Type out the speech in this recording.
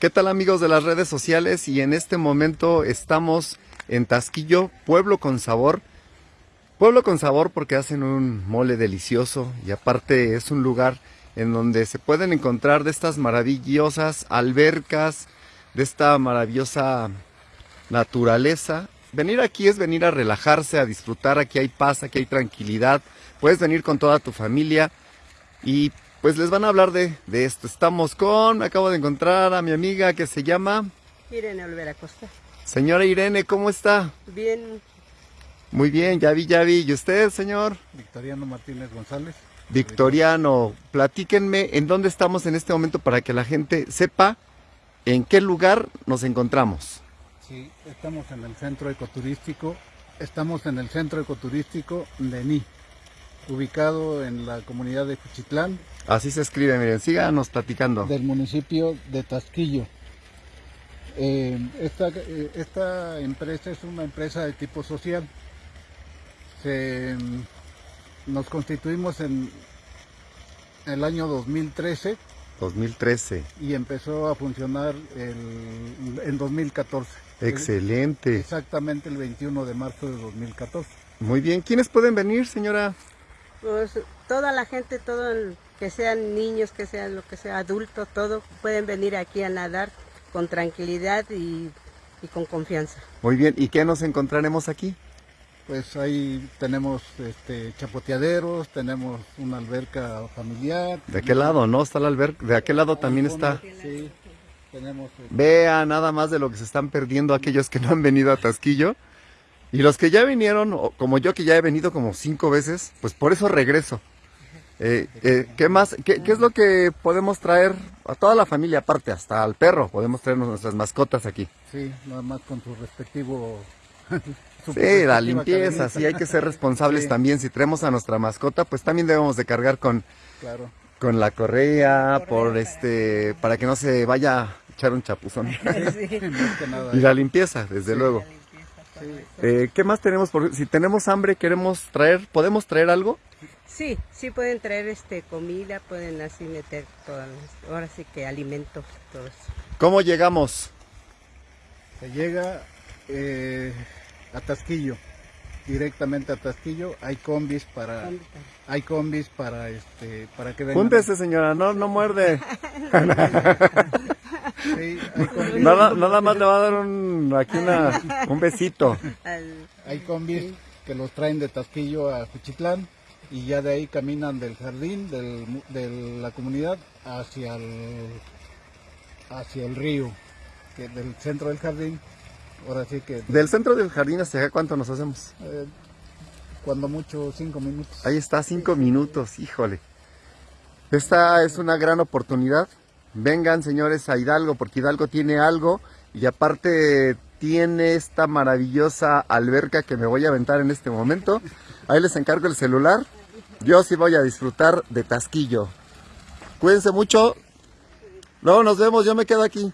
¿Qué tal amigos de las redes sociales? Y en este momento estamos en Tasquillo, Pueblo con Sabor. Pueblo con Sabor porque hacen un mole delicioso y aparte es un lugar en donde se pueden encontrar de estas maravillosas albercas, de esta maravillosa naturaleza. Venir aquí es venir a relajarse, a disfrutar, aquí hay paz, aquí hay tranquilidad. Puedes venir con toda tu familia y pues les van a hablar de, de esto. Estamos con, me acabo de encontrar a mi amiga que se llama... Irene Olvera Costa. Señora Irene, ¿cómo está? Bien. Muy bien, ya vi, ya vi. ¿Y usted, señor? Victoriano Martínez González. Victoriano, platíquenme en dónde estamos en este momento para que la gente sepa en qué lugar nos encontramos. Sí, estamos en el centro ecoturístico, estamos en el centro ecoturístico de Ní, ubicado en la comunidad de Cuchitlán. Así se escribe, miren, síganos platicando. Del municipio de Tasquillo. Eh, esta, eh, esta empresa es una empresa de tipo social. Se, nos constituimos en el año 2013 2013. y empezó a funcionar el- en 2014. Excelente. Exactamente el 21 de marzo de 2014. Muy bien. ¿Quiénes pueden venir, señora? Pues toda la gente, todo el- que sean niños, que sean lo que sea adultos, todo pueden venir aquí a nadar con tranquilidad y, y con confianza. Muy bien. ¿Y qué nos encontraremos aquí? Pues ahí tenemos este, chapoteaderos, tenemos una alberca familiar. ¿De aquel lado, no? Está la alberca. De aquel lado también está. Sí, tenemos eh, Vea nada más de lo que se están perdiendo aquellos que no han venido a Tasquillo. Y los que ya vinieron, como yo que ya he venido como cinco veces, pues por eso regreso. Eh, eh, ¿Qué más? ¿Qué, qué es lo que podemos traer a toda la familia aparte? Hasta al perro. Podemos traernos nuestras mascotas aquí. sí, nada más con su respectivo... Sí, la limpieza, sí, hay que ser responsables Sí. también. Si traemos a nuestra mascota, pues también debemos de cargar con, Claro. con la correa, por este, para que no se vaya a echar un chapuzón. Nada. y la limpieza, desde luego. Sí. Eh, ¿Qué más tenemos? Por, si tenemos hambre, queremos traer, ¿podemos traer algo? Sí, sí pueden traer este comida, pueden así meter todas, las- ahora sí que alimentos, todo eso. ¿Cómo llegamos? Se llega eh, a Tasquillo, directamente a Tasquillo. Hay combis para, hay combis para este, para que vengan. Júntese, señora, no, no muerde. Sí, hay combis, Nada, nada más le va a dar un, aquí una, un besito. Al- hay combis que los traen de Tasquillo a Juchitlán y ya de ahí caminan del jardín del de la comunidad hacia el hacia el río, que del centro del jardín. Ahora sí que Del centro del jardín hacia acá, ¿cuánto nos hacemos? eh, cuando mucho cinco minutos. Ahí está, cinco minutos, híjole. Esta es una gran oportunidad. Vengan, señores, a Hidalgo, porque Hidalgo tiene algo y aparte tiene esta maravillosa alberca que me voy a aventar en este momento. Ahí les encargo el celular. Yo sí voy a disfrutar de Tasquillo. Cuídense mucho. Luego nos vemos, yo me quedo aquí.